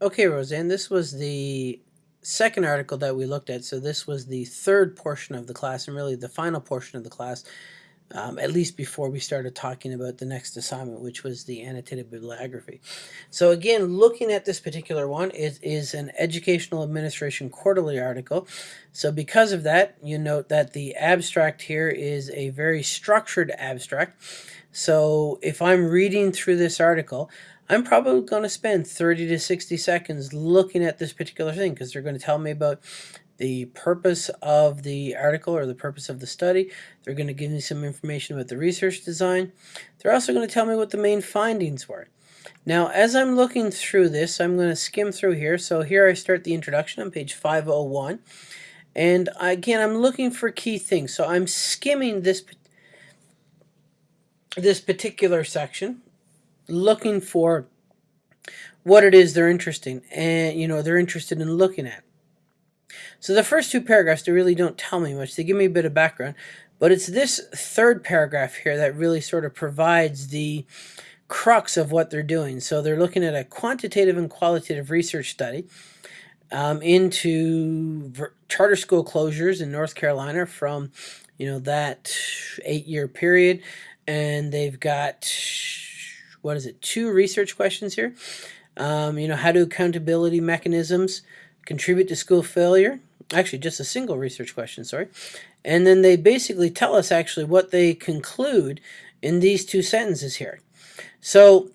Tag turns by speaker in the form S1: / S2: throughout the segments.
S1: Okay, Roseanne, this was the second article that we looked at. So this was the third portion of the class and really the final portion of the class, um, at least before we started talking about the next assignment, which was the annotated bibliography. So again, looking at this particular one, it is an Educational Administration Quarterly article. So because of that, you note that the abstract here is a very structured abstract. So if I'm reading through this article, I'm probably going to spend 30 to 60 seconds looking at this particular thing because they're going to tell me about the purpose of the article or the purpose of the study. They're going to give me some information about the research design. They're also going to tell me what the main findings were. Now, as I'm looking through this, I'm going to skim through here. So here I start the introduction on page 501. And again, I'm looking for key things. So I'm skimming this, this particular section looking for what it is they're interested in and you know they're interested in looking at. So the first two paragraphs they really don't tell me much. They give me a bit of background but it's this third paragraph here that really sort of provides the crux of what they're doing. So they're looking at a quantitative and qualitative research study um, into charter school closures in North Carolina from you know that eight year period and they've got what is it, two research questions here. Um, you know, how do accountability mechanisms contribute to school failure? Actually, just a single research question, sorry. And then they basically tell us actually what they conclude in these two sentences here. So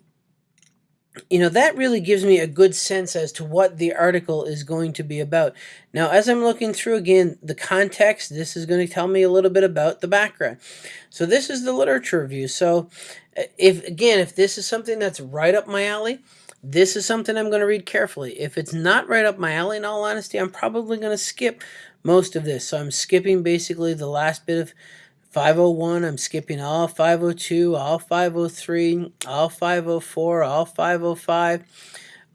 S1: you know, that really gives me a good sense as to what the article is going to be about. Now, as I'm looking through again, the context, this is going to tell me a little bit about the background. So this is the literature review. So uh, if, again, if this is something that's right up my alley, this is something I'm going to read carefully. If it's not right up my alley, in all honesty, I'm probably going to skip most of this. So I'm skipping basically the last bit of 501, I'm skipping all 502, all 503, all 504, all 505,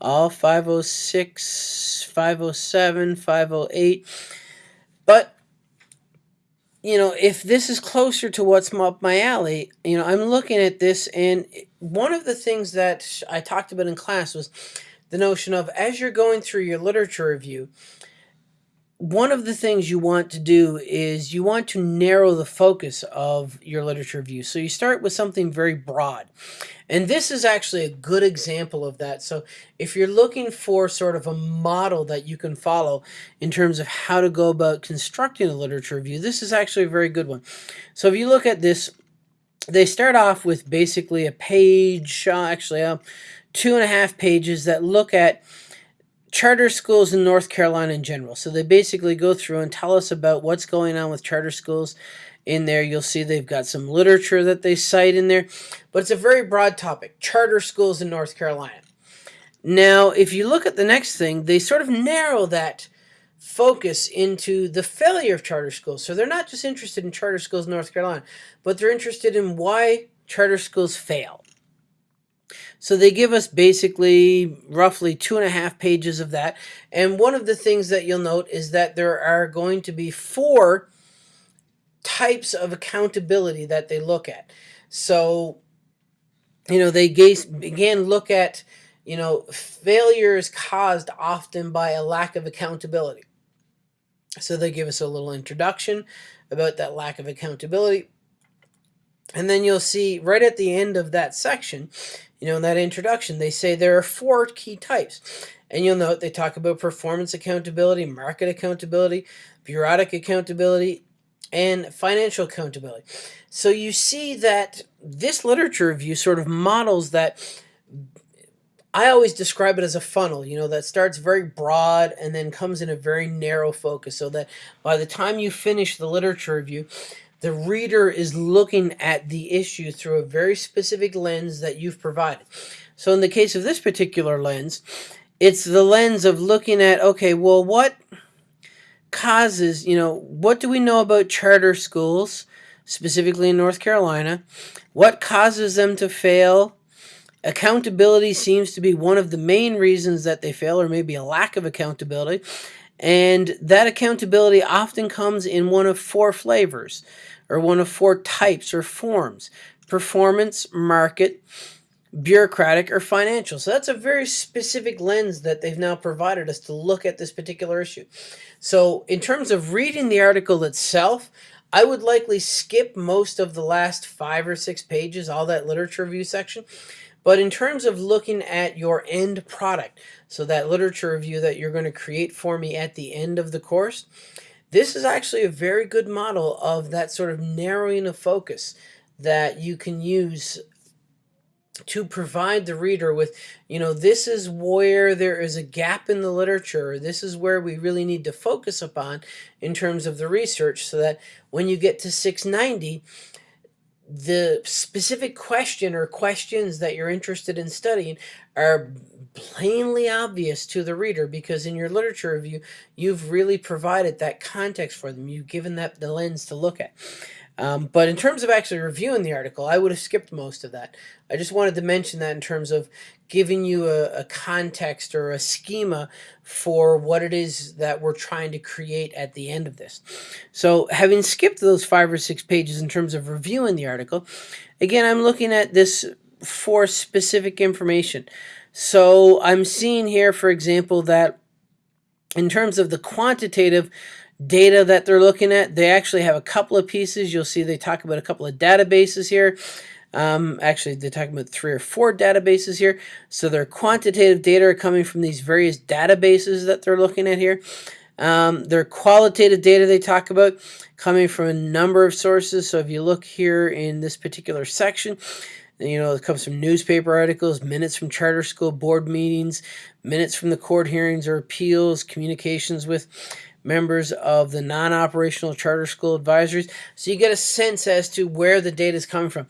S1: all 506, 507, 508. But, you know, if this is closer to what's up my alley, you know, I'm looking at this and one of the things that I talked about in class was the notion of as you're going through your literature review, one of the things you want to do is you want to narrow the focus of your literature review. So you start with something very broad. And this is actually a good example of that. So if you're looking for sort of a model that you can follow in terms of how to go about constructing a literature review, this is actually a very good one. So if you look at this, they start off with basically a page, uh, actually uh, two and a half pages that look at charter schools in North Carolina in general. So they basically go through and tell us about what's going on with charter schools in there. You'll see they've got some literature that they cite in there, but it's a very broad topic, charter schools in North Carolina. Now, if you look at the next thing, they sort of narrow that focus into the failure of charter schools. So they're not just interested in charter schools in North Carolina, but they're interested in why charter schools fail. So they give us basically roughly two and a half pages of that. And one of the things that you'll note is that there are going to be four types of accountability that they look at. So, you know, they again look at, you know, failures caused often by a lack of accountability. So they give us a little introduction about that lack of accountability. And then you'll see right at the end of that section, you know, in that introduction, they say there are four key types. And you'll note they talk about performance accountability, market accountability, bureaucratic accountability, and financial accountability. So you see that this literature review sort of models that I always describe it as a funnel, you know, that starts very broad and then comes in a very narrow focus so that by the time you finish the literature review, the reader is looking at the issue through a very specific lens that you've provided. So in the case of this particular lens, it's the lens of looking at, okay, well, what causes, you know, what do we know about charter schools, specifically in North Carolina? What causes them to fail? Accountability seems to be one of the main reasons that they fail, or maybe a lack of accountability. And that accountability often comes in one of four flavors or one of four types or forms performance, market, bureaucratic, or financial. So that's a very specific lens that they've now provided us to look at this particular issue. So in terms of reading the article itself, I would likely skip most of the last five or six pages, all that literature review section. But in terms of looking at your end product, so that literature review that you're going to create for me at the end of the course, this is actually a very good model of that sort of narrowing of focus that you can use to provide the reader with, you know, this is where there is a gap in the literature. This is where we really need to focus upon in terms of the research so that when you get to 690, the specific question or questions that you're interested in studying are plainly obvious to the reader because in your literature review, you've really provided that context for them. You've given that the lens to look at. Um, but in terms of actually reviewing the article, I would have skipped most of that. I just wanted to mention that in terms of giving you a, a, context or a schema for what it is that we're trying to create at the end of this. So having skipped those five or six pages in terms of reviewing the article, again, I'm looking at this for specific information. So I'm seeing here, for example, that in terms of the quantitative data that they're looking at. They actually have a couple of pieces. You'll see they talk about a couple of databases here. Um, actually, they're talking about three or four databases here. So their quantitative data are coming from these various databases that they're looking at here. Um, their qualitative data they talk about coming from a number of sources. So if you look here in this particular section, you know, it comes from newspaper articles, minutes from charter school board meetings, minutes from the court hearings or appeals, communications with members of the non-operational charter school advisories. So you get a sense as to where the data is coming from.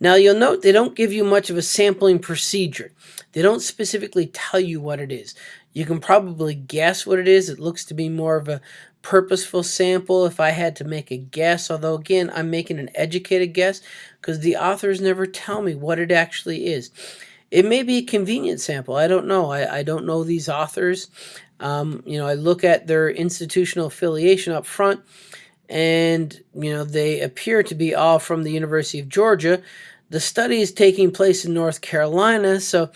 S1: Now you'll note they don't give you much of a sampling procedure. They don't specifically tell you what it is. You can probably guess what it is. It looks to be more of a purposeful sample if I had to make a guess, although again, I'm making an educated guess because the authors never tell me what it actually is. It may be a convenient sample. I don't know. I, I don't know these authors. Um, you know, I look at their institutional affiliation up front, and, you know, they appear to be all from the University of Georgia. The study is taking place in North Carolina, so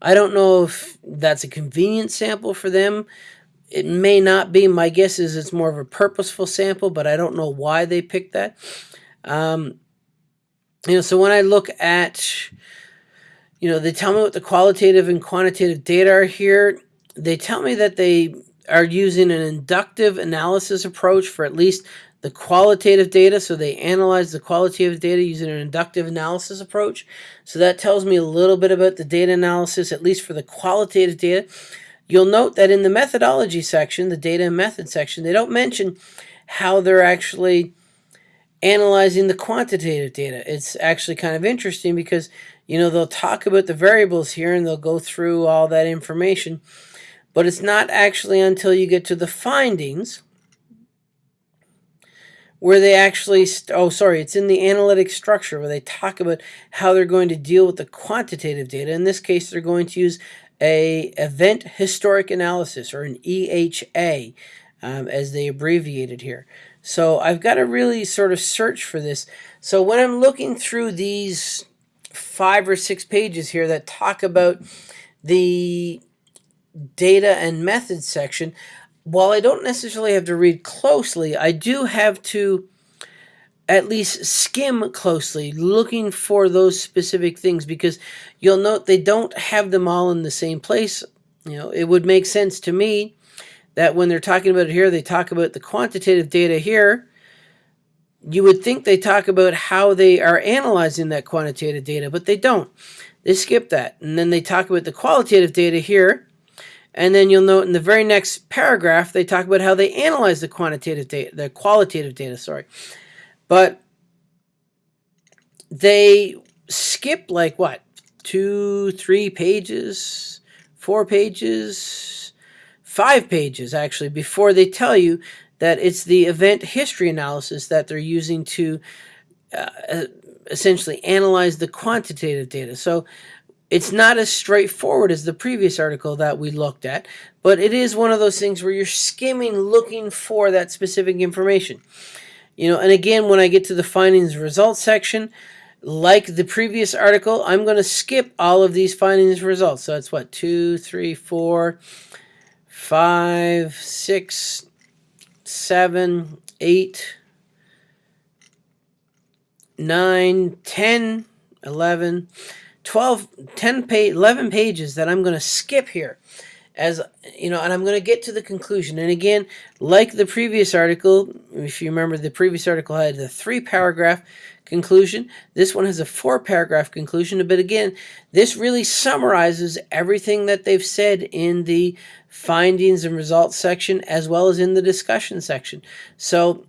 S1: I don't know if that's a convenient sample for them. It may not be. My guess is it's more of a purposeful sample, but I don't know why they picked that. Um, you know, so when I look at, you know, they tell me what the qualitative and quantitative data are here they tell me that they are using an inductive analysis approach for at least the qualitative data. So they analyze the qualitative data using an inductive analysis approach. So that tells me a little bit about the data analysis, at least for the qualitative data. You'll note that in the methodology section, the data and method section, they don't mention how they're actually analyzing the quantitative data. It's actually kind of interesting because, you know, they'll talk about the variables here and they'll go through all that information. But it's not actually until you get to the findings where they actually, oh, sorry, it's in the analytic structure where they talk about how they're going to deal with the quantitative data. In this case, they're going to use a event historic analysis or an EHA um, as they abbreviated here. So I've got to really sort of search for this. So when I'm looking through these five or six pages here that talk about the data and methods section, while I don't necessarily have to read closely, I do have to at least skim closely, looking for those specific things, because you'll note they don't have them all in the same place. You know, it would make sense to me that when they're talking about it here, they talk about the quantitative data here. You would think they talk about how they are analyzing that quantitative data, but they don't. They skip that. And then they talk about the qualitative data here. And then you'll note in the very next paragraph, they talk about how they analyze the quantitative data, the qualitative data, sorry. But they skip like what, two, three pages, four pages, five pages actually, before they tell you that it's the event history analysis that they're using to uh, essentially analyze the quantitative data. So it's not as straightforward as the previous article that we looked at, but it is one of those things where you're skimming looking for that specific information. You know, and again, when I get to the findings results section, like the previous article, I'm going to skip all of these findings results. So it's what, two, three, four, five, six, seven, eight, nine, ten, eleven, twelve, ten page, 11 pages that I'm going to skip here as you know, and I'm going to get to the conclusion. And again, like the previous article, if you remember, the previous article had a three paragraph conclusion. This one has a four paragraph conclusion. But again, this really summarizes everything that they've said in the findings and results section as well as in the discussion section. So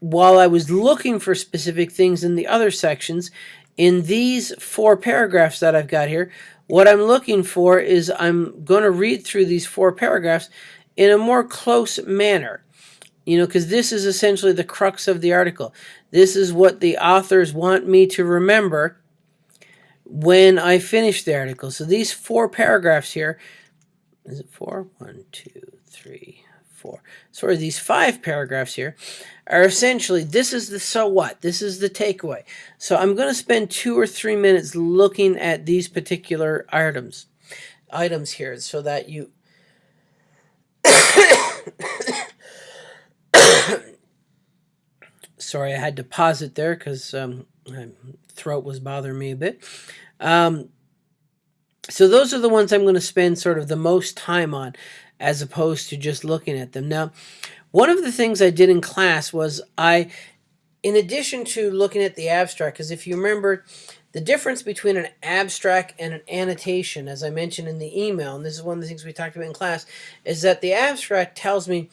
S1: while I was looking for specific things in the other sections, in these four paragraphs that I've got here, what I'm looking for is I'm going to read through these four paragraphs in a more close manner. You know, because this is essentially the crux of the article. This is what the authors want me to remember when I finish the article. So these four paragraphs here, is it four? One, two, three, four. Sorry, these five paragraphs here are essentially, this is the so what, this is the takeaway. So I'm going to spend two or three minutes looking at these particular items, items here so that you, sorry, I had to pause it there because um, my throat was bothering me a bit. Um, so those are the ones I'm going to spend sort of the most time on as opposed to just looking at them. Now, one of the things I did in class was I, in addition to looking at the abstract, because if you remember, the difference between an abstract and an annotation, as I mentioned in the email, and this is one of the things we talked about in class, is that the abstract tells me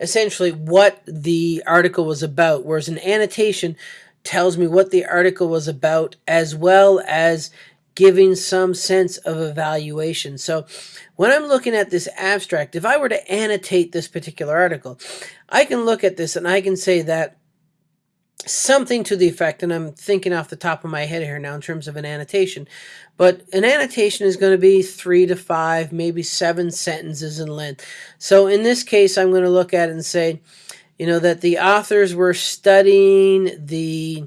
S1: essentially what the article was about, whereas an annotation tells me what the article was about as well as giving some sense of evaluation. So when I'm looking at this abstract, if I were to annotate this particular article, I can look at this and I can say that something to the effect, and I'm thinking off the top of my head here now in terms of an annotation, but an annotation is going to be three to five, maybe seven sentences in length. So in this case, I'm going to look at it and say, you know, that the authors were studying the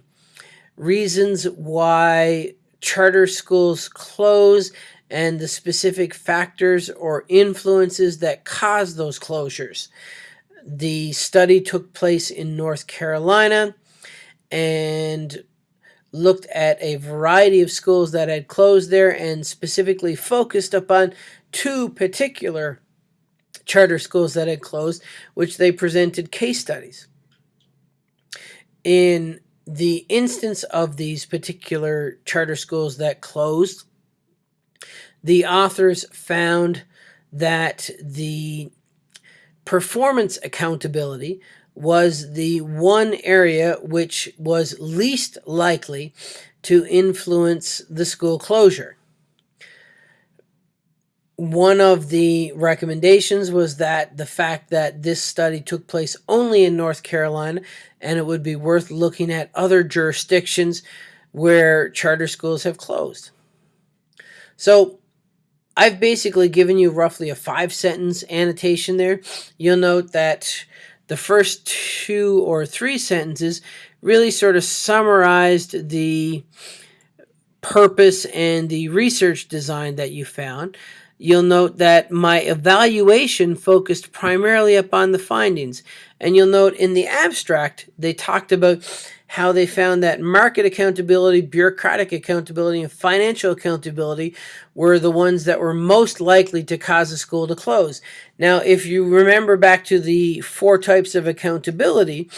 S1: reasons why charter schools close and the specific factors or influences that cause those closures. The study took place in North Carolina and looked at a variety of schools that had closed there and specifically focused upon two particular charter schools that had closed, which they presented case studies. In the instance of these particular charter schools that closed, the authors found that the performance accountability was the one area which was least likely to influence the school closure. One of the recommendations was that the fact that this study took place only in North Carolina and it would be worth looking at other jurisdictions where charter schools have closed. So I've basically given you roughly a five sentence annotation there. You'll note that the first two or three sentences really sort of summarized the purpose and the research design that you found. You'll note that my evaluation focused primarily upon the findings. And you'll note in the abstract, they talked about how they found that market accountability, bureaucratic accountability, and financial accountability were the ones that were most likely to cause a school to close. Now, if you remember back to the four types of accountability,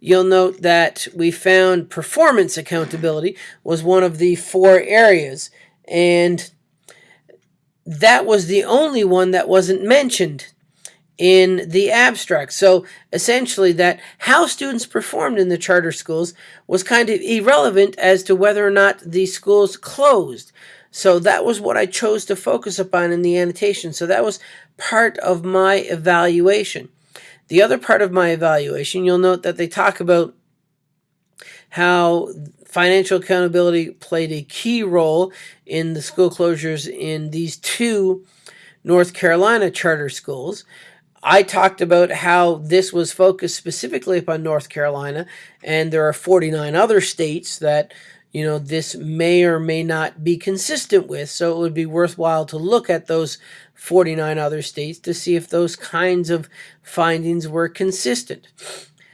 S1: you'll note that we found performance accountability was one of the four areas. And that was the only one that wasn't mentioned in the abstract. So essentially that how students performed in the charter schools was kind of irrelevant as to whether or not the schools closed. So that was what I chose to focus upon in the annotation. So that was part of my evaluation. The other part of my evaluation, you'll note that they talk about how financial accountability played a key role in the school closures in these two North Carolina charter schools. I talked about how this was focused specifically upon North Carolina, and there are 49 other states that you know, this may or may not be consistent with. So it would be worthwhile to look at those 49 other states to see if those kinds of findings were consistent.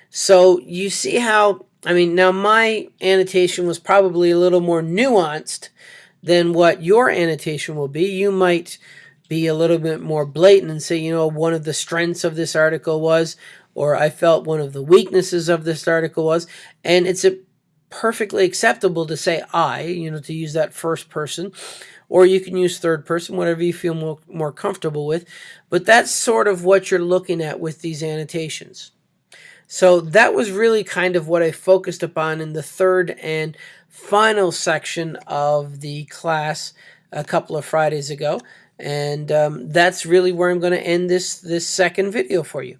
S1: So you see how, I mean, now my annotation was probably a little more nuanced than what your annotation will be. You might be a little bit more blatant and say, you know, one of the strengths of this article was, or I felt one of the weaknesses of this article was, and it's a perfectly acceptable to say I, you know, to use that first person, or you can use third person, whatever you feel more, more comfortable with. But that's sort of what you're looking at with these annotations. So that was really kind of what I focused upon in the third and final section of the class a couple of Fridays ago. And um, that's really where I'm going to end this, this second video for you.